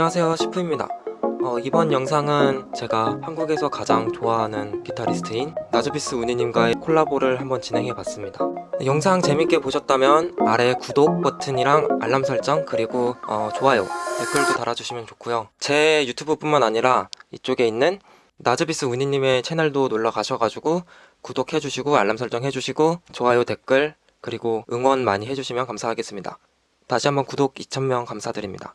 안녕하세요 시프입니다. 어, 이번 영상은 제가 한국에서 가장 좋아하는 기타리스트인 나즈비스 우니님과의 콜라보를 한번 진행해 봤습니다. 네, 영상 재밌게 보셨다면 아래 구독 버튼이랑 알람 설정 그리고 어, 좋아요 댓글도 달아주시면 좋고요. 제 유튜브 뿐만 아니라 이쪽에 있는 나즈비스 우니님의 채널도 놀러 가셔가지고 구독해주시고 알람 설정 해주시고 좋아요 댓글 그리고 응원 많이 해주시면 감사하겠습니다. 다시 한번 구독 2,000명 감사드립니다